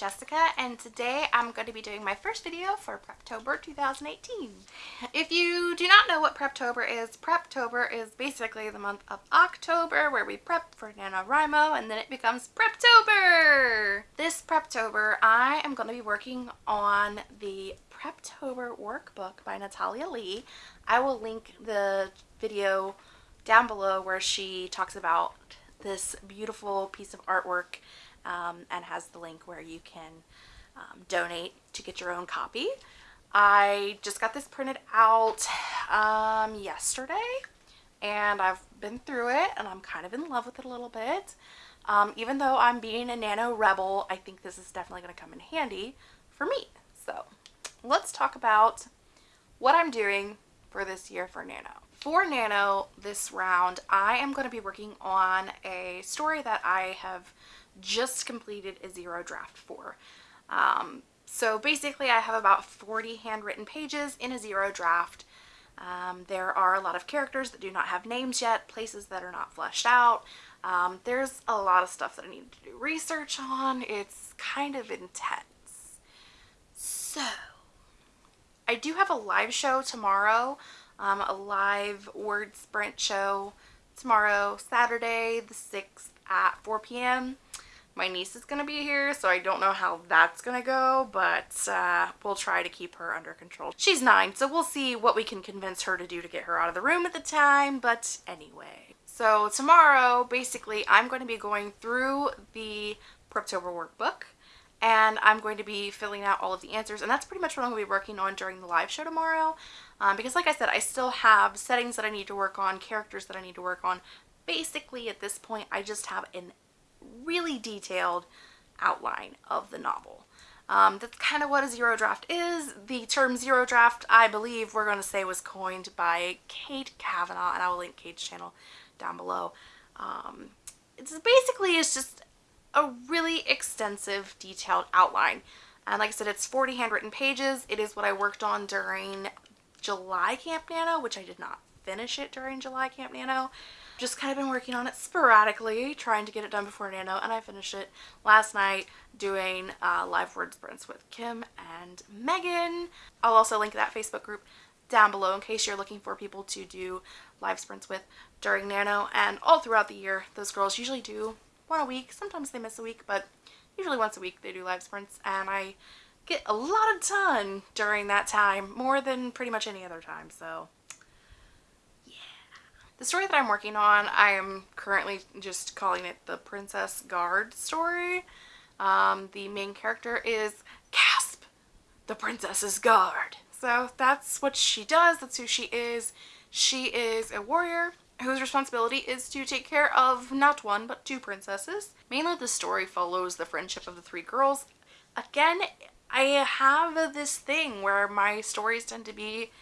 Jessica and today I'm going to be doing my first video for Preptober 2018. If you do not know what Preptober is, Preptober is basically the month of October where we prep for NaNoWriMo and then it becomes Preptober! This Preptober I am going to be working on the Preptober workbook by Natalia Leigh. I will link the video down below where she talks about this beautiful piece of artwork um, and has the link where you can um, donate to get your own copy. I just got this printed out um, yesterday and I've been through it and I'm kind of in love with it a little bit. Um, even though I'm being a nano rebel, I think this is definitely going to come in handy for me. So let's talk about what I'm doing for this year for Nano. For Nano this round, I am going to be working on a story that I have just completed a zero draft for. Um, so basically I have about 40 handwritten pages in a zero draft. Um, there are a lot of characters that do not have names yet, places that are not fleshed out. Um, there's a lot of stuff that I need to do research on. It's kind of intense. So, I do have a live show tomorrow, um, a live word sprint show tomorrow, Saturday the 6th at 4 p.m. My niece is going to be here, so I don't know how that's going to go, but uh, we'll try to keep her under control. She's nine, so we'll see what we can convince her to do to get her out of the room at the time, but anyway. So tomorrow, basically, I'm going to be going through the Preptober workbook, and I'm going to be filling out all of the answers, and that's pretty much what I'm going to be working on during the live show tomorrow, um, because like I said, I still have settings that I need to work on, characters that I need to work on. Basically, at this point, I just have an really detailed outline of the novel. Um, that's kind of what a zero draft is. The term zero draft, I believe we're going to say was coined by Kate Kavanaugh, and I will link Kate's channel down below. Um, it's basically, it's just a really extensive, detailed outline. And like I said, it's 40 handwritten pages. It is what I worked on during July Camp Nano, which I did not finish it during July Camp Nano just kind of been working on it sporadically, trying to get it done before Nano, and I finished it last night doing uh, live word sprints with Kim and Megan. I'll also link that Facebook group down below in case you're looking for people to do live sprints with during Nano, and all throughout the year, those girls usually do one a week. Sometimes they miss a week, but usually once a week they do live sprints, and I get a lot of done during that time, more than pretty much any other time, so the story that I'm working on, I am currently just calling it the Princess Guard story. Um, the main character is Casp, the Princess's Guard. So that's what she does, that's who she is. She is a warrior whose responsibility is to take care of not one but two princesses. Mainly the story follows the friendship of the three girls. Again, I have this thing where my stories tend to be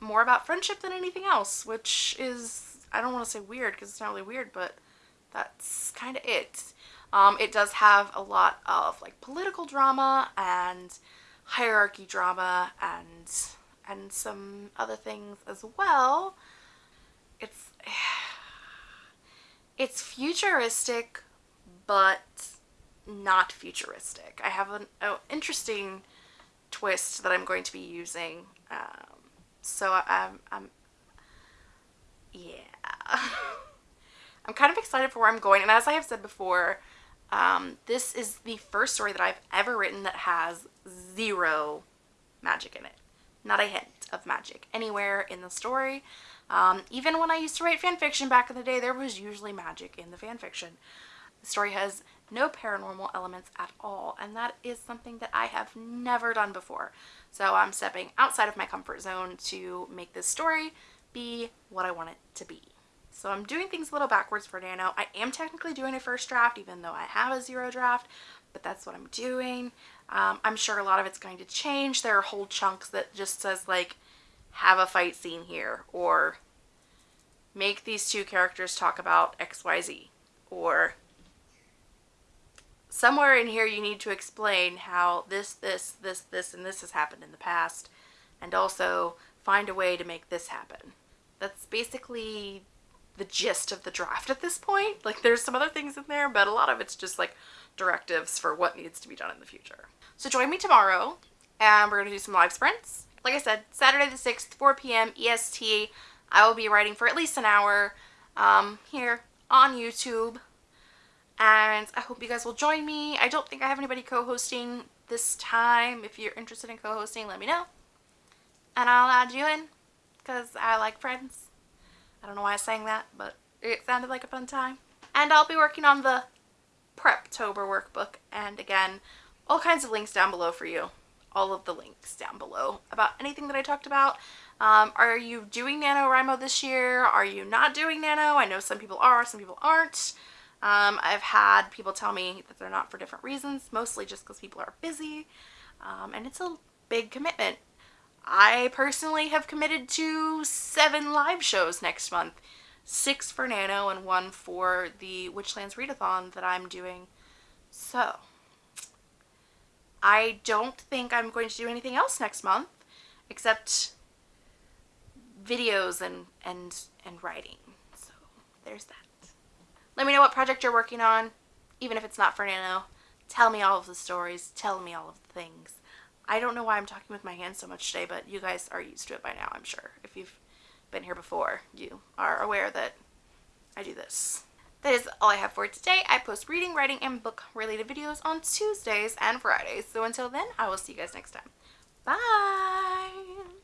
more about friendship than anything else, which is I don't want to say weird because it's not really weird, but that's kind of it. Um, it does have a lot of like political drama and hierarchy drama and and some other things as well. It's it's futuristic, but not futuristic. I have an interesting twist that I'm going to be using. Um, so I'm, I'm yeah. I'm kind of excited for where I'm going. And as I have said before, um, this is the first story that I've ever written that has zero magic in it. Not a hint of magic anywhere in the story. Um, even when I used to write fan fiction back in the day, there was usually magic in the fan fiction. The story has no paranormal elements at all, and that is something that I have never done before. So I'm stepping outside of my comfort zone to make this story be what I want it to be. So I'm doing things a little backwards for Nano. I am technically doing a first draft even though I have a zero draft, but that's what I'm doing. Um, I'm sure a lot of it's going to change. There are whole chunks that just says like, have a fight scene here, or make these two characters talk about XYZ, or somewhere in here you need to explain how this, this, this, this, and this has happened in the past, and also find a way to make this happen. That's basically the gist of the draft at this point. Like there's some other things in there, but a lot of it's just like directives for what needs to be done in the future. So join me tomorrow and we're going to do some live sprints. Like I said, Saturday the 6th, 4 p.m. EST. I will be writing for at least an hour um, here on YouTube. And I hope you guys will join me. I don't think I have anybody co-hosting this time. If you're interested in co-hosting, let me know. And I'll add you in because I like friends. I don't know why I sang that, but it sounded like a fun time. And I'll be working on the Preptober workbook. And again, all kinds of links down below for you. All of the links down below about anything that I talked about. Um, are you doing NaNoWriMo this year? Are you not doing Nano? I know some people are, some people aren't. Um, I've had people tell me that they're not for different reasons, mostly just because people are busy. Um, and it's a big commitment. I personally have committed to seven live shows next month. Six for Nano and one for the Witchlands Readathon that I'm doing. So, I don't think I'm going to do anything else next month except videos and, and, and writing. So, there's that. Let me know what project you're working on, even if it's not for Nano. Tell me all of the stories. Tell me all of the things. I don't know why I'm talking with my hands so much today, but you guys are used to it by now, I'm sure. If you've been here before, you are aware that I do this. That is all I have for today. I post reading, writing, and book related videos on Tuesdays and Fridays. So until then, I will see you guys next time. Bye!